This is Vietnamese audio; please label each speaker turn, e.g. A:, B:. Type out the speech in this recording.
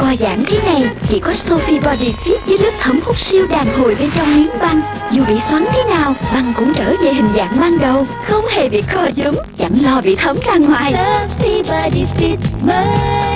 A: Co giãn thế này, Chỉ có Sophie Body Fit với lớp thấm hút siêu đàn hồi bên trong miếng băng. Dù bị xoắn thế nào, Băng cũng trở về hình dạng ban đầu. Không hề bị co giấm Chẳng lo bị thấm ra ngoài.
B: Sophie Body Fit mới.